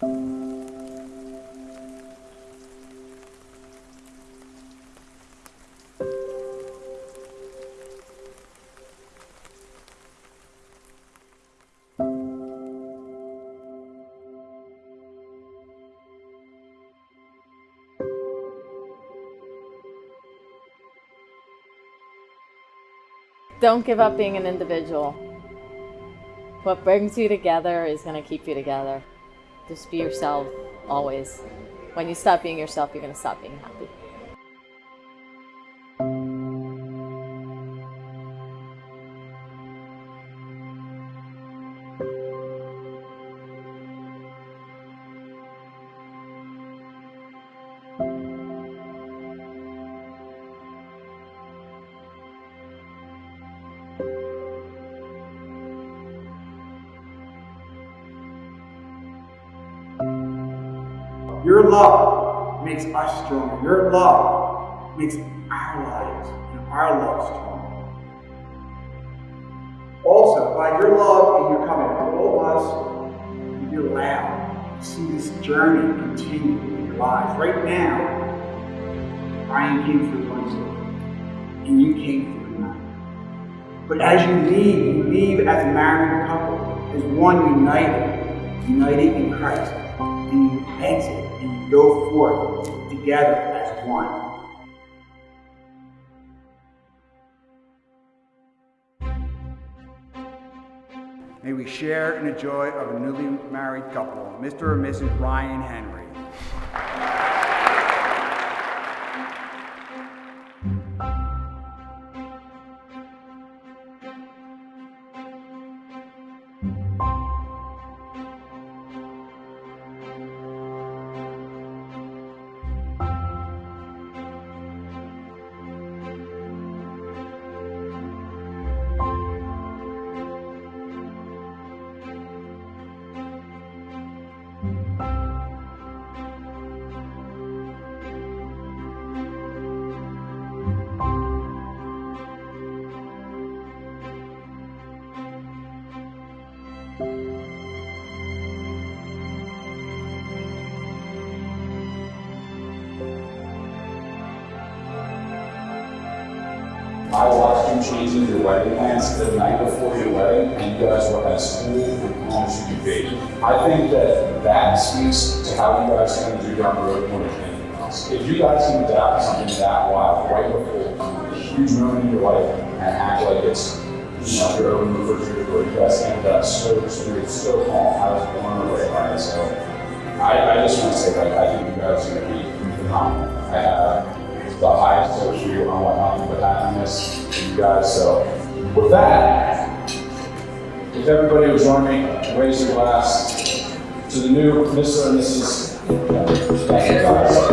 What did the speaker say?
Don't give up being an individual. What brings you together is going to keep you together. Just be yourself always. When you stop being yourself, you're going to stop being happy. Your love makes us stronger. Your love makes our lives and our love stronger. Also, by your love and your coming, all of us be allowed to see this journey continue in your lives. Right now, Brian came through one soul, and you came through another. But as you leave, you leave as a married couple, as one united, united in Christ, and you exit and go forth together as one. May we share in the joy of a newly married couple, Mr. and Mrs. Ryan Henry. I watched you changing your wedding plans the night before your wedding, and you guys were as cool and calm as you could be. I think that that speaks to how you guys are going to do down the road more than anything else. If you guys can adapt something that wild right before a huge moment in your life and act like it's you know, your own refrigerator you guys ended up so smooth, so calm, I was blown away by it. So I, I just want to say that I think you guys are going to be phenomenal. I have happiness you guys. So with that, if everybody will join me, raise your glass to the new Mr. and Mrs. Thank you guys.